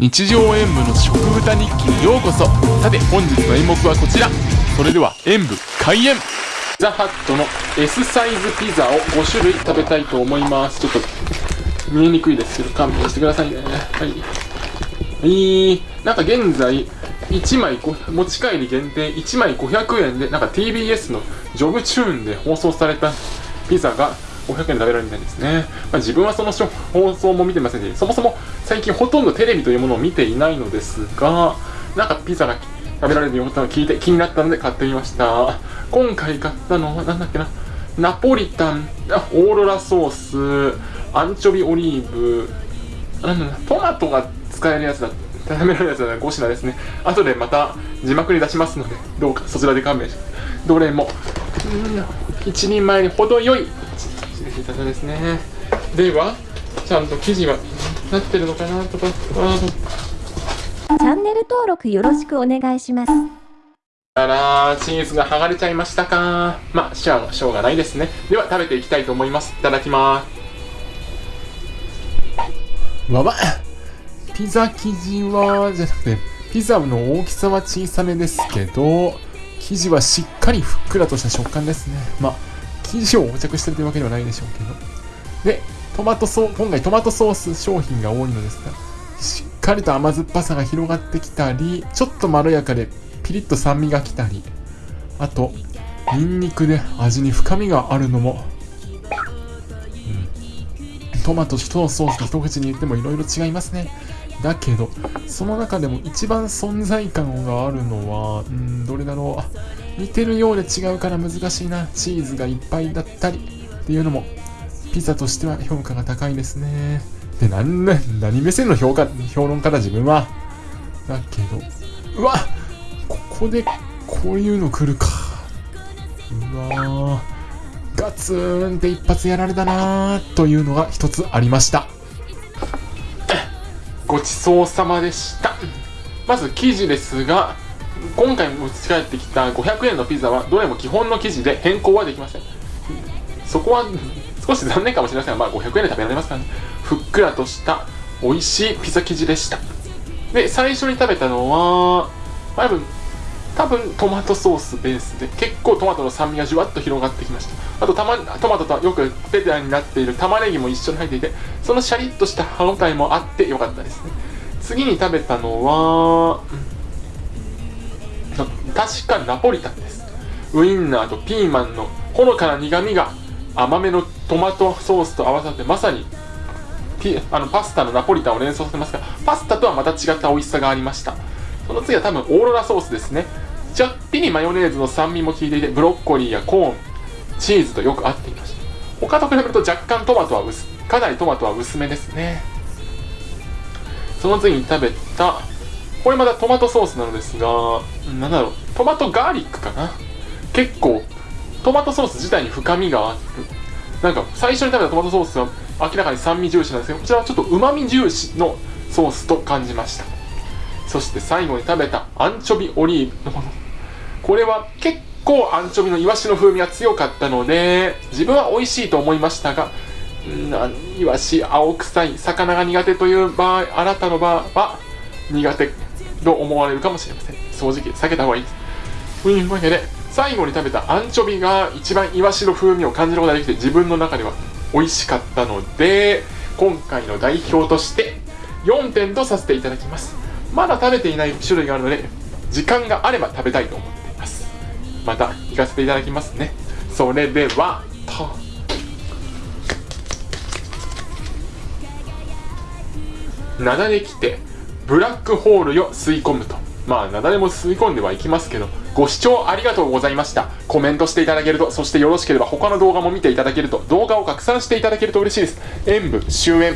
日常演舞の食豚日記にようこそ。さて本日の演目はこちら。それでは演舞開演。ザハットの S サイズピザを5種類食べたいと思います。ちょっと見えにくいですけど勘弁してくださいね。はい。はい。なんか現在1枚持ち帰り限定1枚500円でなんか TBS のジョブチューンで放送されたピザが500円食べられるみたいですね。まあ、自分はその放送も見てませんし、そもそも最近ほとんどテレビというものを見ていないのですが、なんかピザが食べられるようなことを聞いて気になったので買ってみました。今回買ったのはなんだっけな、ナポリタン、オーロラソース、アンチョビオリーブ、なんだトマトが使えるやつだ食べられるやつは5品ですね。後でまた字幕に出しますので、どうかそちらで勘弁して。どれも、一人前に程よいいたです。ねではちゃんと生地はなってるのかなとか。チャンネル登録よろしくお願いします。あらチーズが剥がれちゃいましたか。まあしょうしょうがないですね。では食べていきたいと思います。いただきます。わわピザ生地はじゃなくてピザの大きさは小さめですけど生地はしっかりふっくらとした食感ですね。まあ生地を横着してるというわけではないでしょうけど。で、トマトソー、今回トマトソース商品が多いのですが、しっかりと甘酸っぱさが広がってきたり、ちょっとまろやかでピリッと酸味がきたり、あと、ニンニクで味に深みがあるのも、うん、トマトとソースと一口に言ってもいろいろ違いますね。だけど、その中でも一番存在感があるのは、うん、どれだろう。似てるようで違うから難しいな。チーズがいっぱいだったりっていうのも、ピザとしては評価が高いですね。で、なんな、何目線の評価、評論家だ自分は。だけど、うわここでこういうの来るか。うわガツンって一発やられたなというのが一つありました。ごちそうさまでしたまず生地ですが今回持ち帰ってきた500円のピザはどれも基本の生地で変更はできません。そこは 少し残念かもしれませんが、まあ、500円で食べられますからね。ふっくらとした美味しいピザ生地でした。で最初に食べたのは多分多分トマトソースベースで結構トマトの酸味がじゅわっと広がってきました。あとた、ま、トマトとよくペタになっている玉ねぎも一緒に入っていてそのシャリッとした歯応えもあってよかったですね。次に食べたのは、うん、確かナポリタンです。ウインナーとピーマンのほのかな苦みが甘めのトマトソースと合わさってまさにあのパスタのナポリタンを連想させますがパスタとはまた違った美味しさがありました。その次は多分オーロラソースですね。ちょっぴりマヨネーズの酸味も効いていてブロッコリーやコーンチーズとよく合っていました。他と比べると若干トマトは薄かなりトマトは薄めですね。その次に食べたこれまたトマトソースなのですがなんだろう。トマトガーリックかな？結構トマトソース自体に深みがあるなんか最初に食べたトマトソースは明らかに酸味重視なんですけどこちらはちょっと旨味重視のソースと感じました。そして最後に食べたアンチョビオリーブのもの。これは結構アンチョビのイワシの風味が強かったので自分は美味しいと思いましたがイワシ青臭い魚が苦手という場合あなたの場合は苦手と思われるかもしれません。正直避けた方がいいというわけで最後に食べたアンチョビが一番イワシの風味を感じることができて自分の中では美味しかったので今回の代表として4点とさせていただきます。まだ食べていない種類があるので時間があれば食べたいと思っています。また行かせていただきますね。それではと。なだれきてブラックホールよ吸い込むとまあ、なだれも吸い込んではいきますけど、ご視聴ありがとうございました。コメントしていただけると、そしてよろしければ他の動画も見ていただけると、動画を拡散していただけると嬉しいです。演舞終演。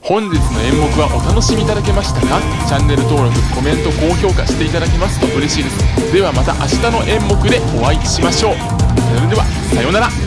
本日の演目はお楽しみいただけましたか？チャンネル登録コメント高評価していただけますと嬉しいですではまた明日の演目でお会いしましょうそれではさようなら